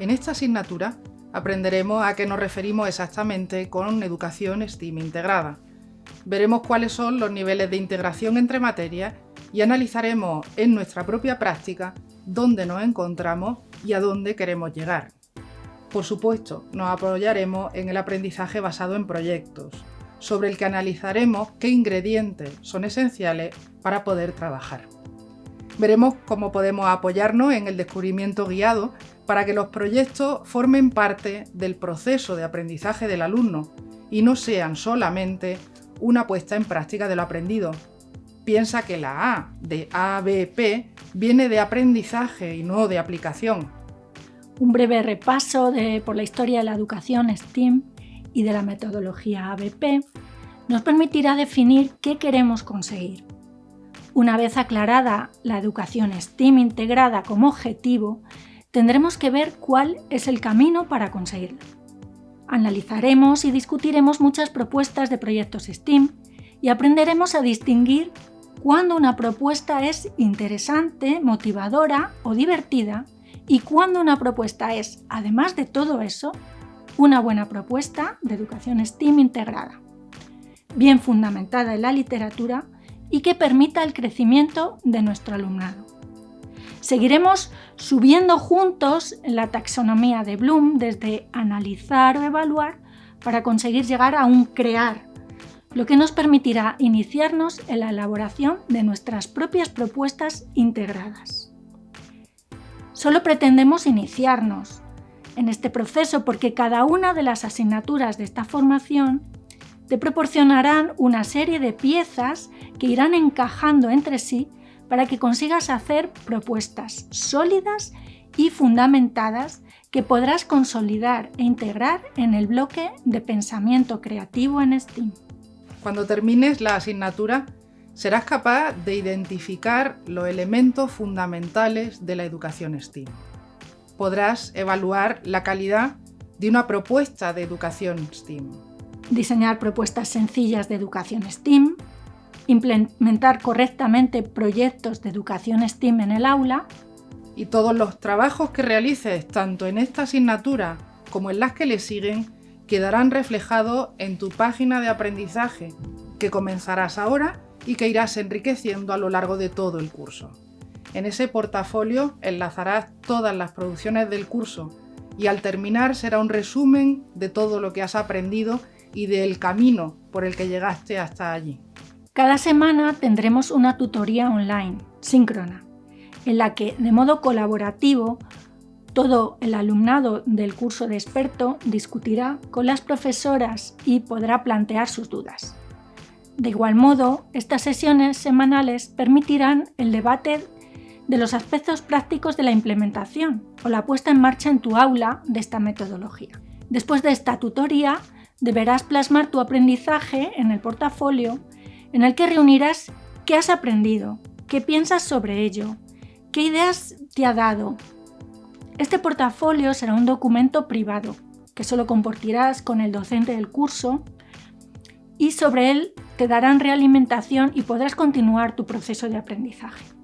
En esta asignatura aprenderemos a qué nos referimos exactamente con educación STEAM integrada. Veremos cuáles son los niveles de integración entre materias y analizaremos en nuestra propia práctica dónde nos encontramos y a dónde queremos llegar. Por supuesto, nos apoyaremos en el aprendizaje basado en proyectos, sobre el que analizaremos qué ingredientes son esenciales para poder trabajar. Veremos cómo podemos apoyarnos en el descubrimiento guiado para que los proyectos formen parte del proceso de aprendizaje del alumno y no sean solamente una puesta en práctica de lo aprendido. Piensa que la A de ABP viene de aprendizaje y no de aplicación. Un breve repaso por la historia de la educación STEAM y de la metodología ABP nos permitirá definir qué queremos conseguir. Una vez aclarada la educación STEAM integrada como objetivo, tendremos que ver cuál es el camino para conseguirlo. Analizaremos y discutiremos muchas propuestas de proyectos STEAM y aprenderemos a distinguir cuándo una propuesta es interesante, motivadora o divertida y cuándo una propuesta es, además de todo eso, una buena propuesta de educación STEAM integrada, bien fundamentada en la literatura y que permita el crecimiento de nuestro alumnado. Seguiremos subiendo juntos la taxonomía de Bloom desde analizar o evaluar para conseguir llegar a un crear, lo que nos permitirá iniciarnos en la elaboración de nuestras propias propuestas integradas. Solo pretendemos iniciarnos en este proceso porque cada una de las asignaturas de esta formación te proporcionarán una serie de piezas que irán encajando entre sí para que consigas hacer propuestas sólidas y fundamentadas que podrás consolidar e integrar en el bloque de pensamiento creativo en STEAM. Cuando termines la asignatura, serás capaz de identificar los elementos fundamentales de la educación STEAM. Podrás evaluar la calidad de una propuesta de educación STEAM diseñar propuestas sencillas de educación STEAM, implementar correctamente proyectos de educación STEAM en el aula y todos los trabajos que realices tanto en esta asignatura como en las que le siguen quedarán reflejados en tu página de aprendizaje que comenzarás ahora y que irás enriqueciendo a lo largo de todo el curso. En ese portafolio enlazarás todas las producciones del curso y al terminar será un resumen de todo lo que has aprendido y del camino por el que llegaste hasta allí. Cada semana tendremos una tutoría online, síncrona, en la que de modo colaborativo todo el alumnado del curso de experto discutirá con las profesoras y podrá plantear sus dudas. De igual modo, estas sesiones semanales permitirán el debate de los aspectos prácticos de la implementación o la puesta en marcha en tu aula de esta metodología. Después de esta tutoría, deberás plasmar tu aprendizaje en el portafolio en el que reunirás qué has aprendido, qué piensas sobre ello, qué ideas te ha dado. Este portafolio será un documento privado que solo compartirás con el docente del curso y sobre él te darán realimentación y podrás continuar tu proceso de aprendizaje.